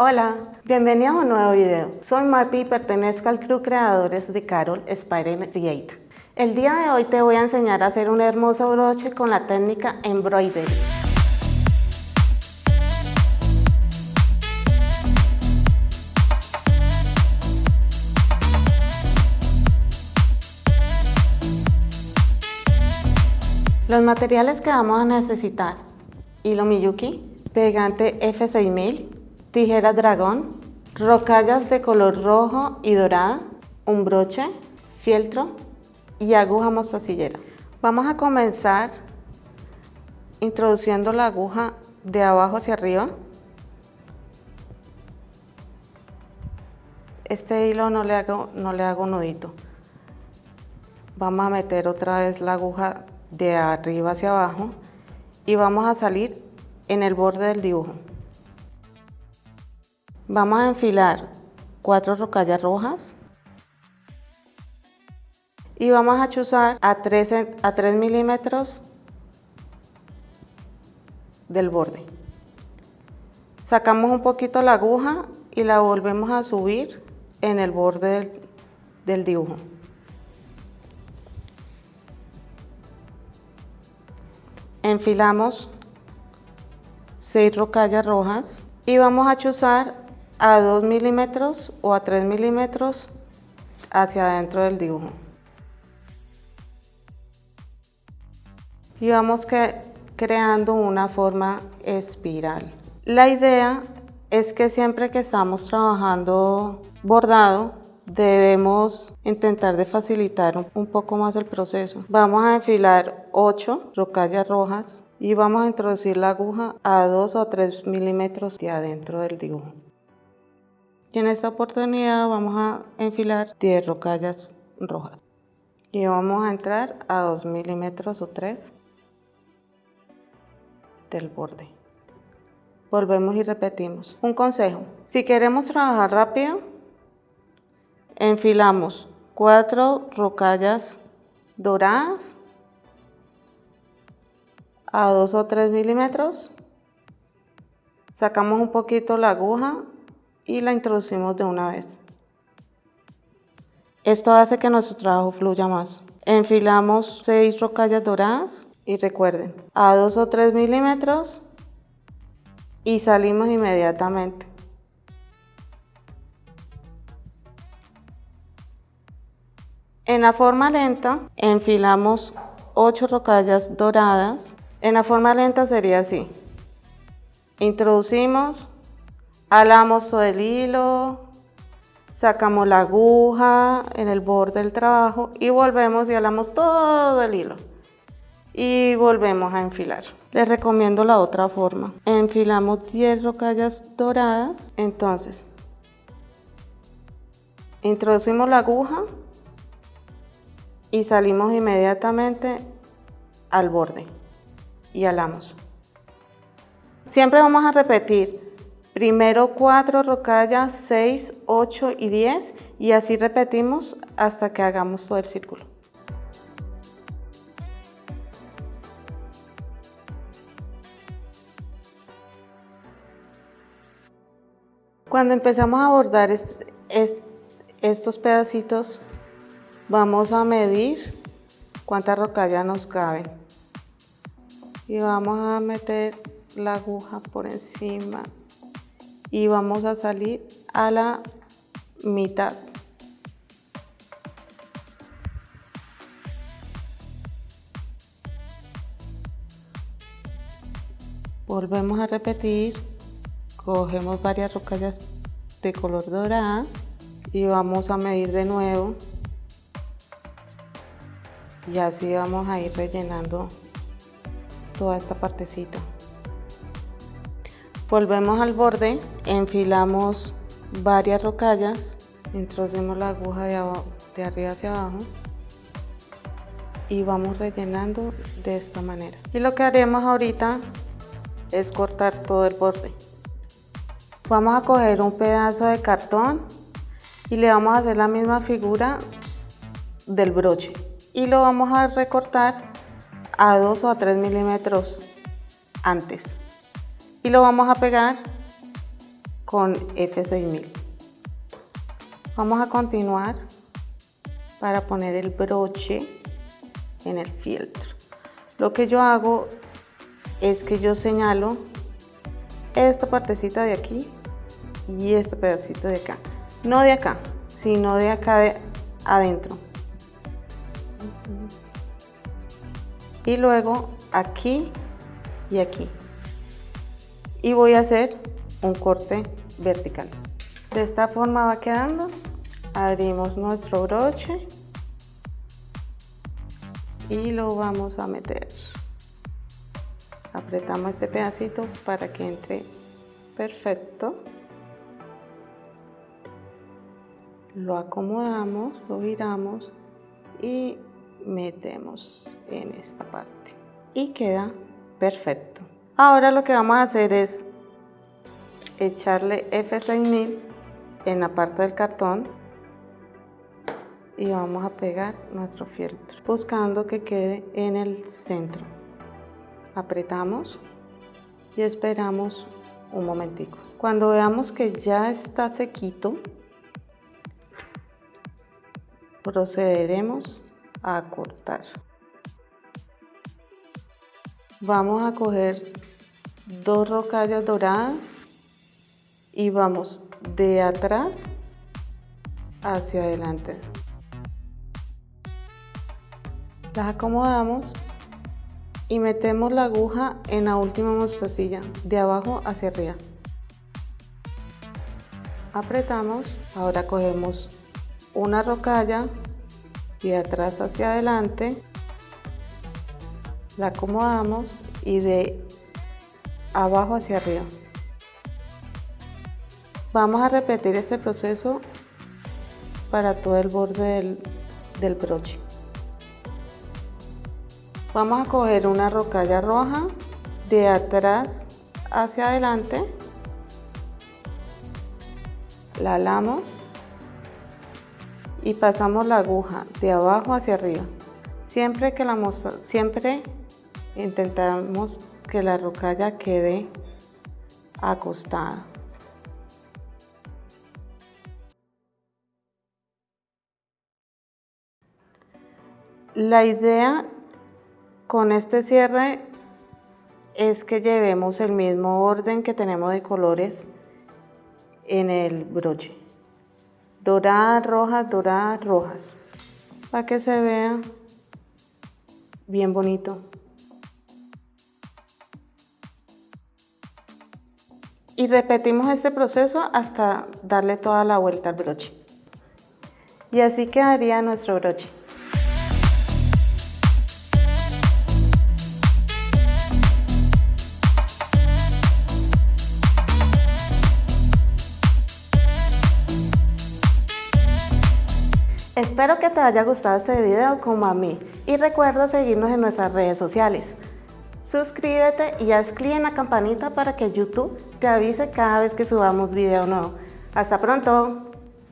Hola, bienvenidos a un nuevo video. Soy Mapi y pertenezco al crew creadores de Carol Spider Create. El día de hoy te voy a enseñar a hacer un hermoso broche con la técnica Embroidery. Los materiales que vamos a necesitar. Hilo Miyuki, pegante F6000, tijeras dragón, rocallas de color rojo y dorada, un broche, fieltro y aguja mostacillera. Vamos a comenzar introduciendo la aguja de abajo hacia arriba. Este hilo no le hago, no le hago nudito. Vamos a meter otra vez la aguja de arriba hacia abajo y vamos a salir en el borde del dibujo. Vamos a enfilar cuatro rocallas rojas y vamos a chuzar a 3, a 3 milímetros del borde. Sacamos un poquito la aguja y la volvemos a subir en el borde del, del dibujo. enfilamos 6 rocallas rojas y vamos a chuzar a 2 milímetros o a 3 milímetros hacia adentro del dibujo. Y vamos creando una forma espiral. La idea es que siempre que estamos trabajando bordado, debemos intentar de facilitar un poco más el proceso. Vamos a enfilar 8 rocallas rojas y vamos a introducir la aguja a 2 o 3 milímetros de adentro del dibujo. Y en esta oportunidad vamos a enfilar 10 rocallas rojas. Y vamos a entrar a 2 milímetros o 3 del borde. Volvemos y repetimos. Un consejo, si queremos trabajar rápido, enfilamos cuatro rocallas doradas a 2 o 3 milímetros, sacamos un poquito la aguja y la introducimos de una vez. Esto hace que nuestro trabajo fluya más. Enfilamos 6 rocallas doradas y recuerden, a 2 o 3 milímetros y salimos inmediatamente. En la forma lenta enfilamos 8 rocallas doradas. En la forma lenta sería así. Introducimos, alamos el hilo, sacamos la aguja en el borde del trabajo y volvemos y alamos todo el hilo. Y volvemos a enfilar. Les recomiendo la otra forma. Enfilamos 10 rocallas doradas. Entonces, introducimos la aguja y salimos inmediatamente al borde y alamos. Siempre vamos a repetir primero 4 rocallas, 6, 8 y 10 y así repetimos hasta que hagamos todo el círculo. Cuando empezamos a bordar estos pedacitos Vamos a medir cuántas rocallas nos caben. Y vamos a meter la aguja por encima y vamos a salir a la mitad. Volvemos a repetir, cogemos varias rocallas de color dorada y vamos a medir de nuevo. Y así vamos a ir rellenando toda esta partecita volvemos al borde enfilamos varias rocallas introducimos la aguja de, de arriba hacia abajo y vamos rellenando de esta manera. Y lo que haremos ahorita es cortar todo el borde. Vamos a coger un pedazo de cartón y le vamos a hacer la misma figura del broche. Y lo vamos a recortar a 2 o a 3 milímetros antes y lo vamos a pegar con F6000. Vamos a continuar para poner el broche en el filtro. Lo que yo hago es que yo señalo esta partecita de aquí y este pedacito de acá. No de acá, sino de acá de adentro. Y luego aquí y aquí. Y voy a hacer un corte vertical. De esta forma va quedando. Abrimos nuestro broche y lo vamos a meter. Apretamos este pedacito para que entre perfecto. Lo acomodamos, lo giramos y metemos en esta parte. Y queda perfecto. Ahora lo que vamos a hacer es echarle F6000 en la parte del cartón y vamos a pegar nuestro fieltro buscando que quede en el centro. Apretamos y esperamos un momentico. Cuando veamos que ya está sequito procederemos a cortar. Vamos a coger dos rocallas doradas y vamos de atrás hacia adelante. Las acomodamos y metemos la aguja en la última mostacilla, de abajo hacia arriba. Apretamos, ahora cogemos una rocalla y de atrás hacia adelante, la acomodamos y de abajo hacia arriba. Vamos a repetir este proceso para todo el borde del, broche. Vamos a coger una rocalla roja de atrás hacia adelante, la alamos y pasamos la aguja de abajo hacia arriba. Siempre que la siempre intentamos que la rocalla quede acostada. La idea con este cierre es que llevemos el mismo orden que tenemos de colores en el broche. Doradas, rojas, doradas, rojas. Para que se vea bien bonito. Y repetimos este proceso hasta darle toda la vuelta al broche. Y así quedaría nuestro broche. Espero que te haya gustado este video como a mí y recuerda seguirnos en nuestras redes sociales. Suscríbete y haz clic en la campanita para que YouTube te avise cada vez que subamos video nuevo. ¡Hasta pronto!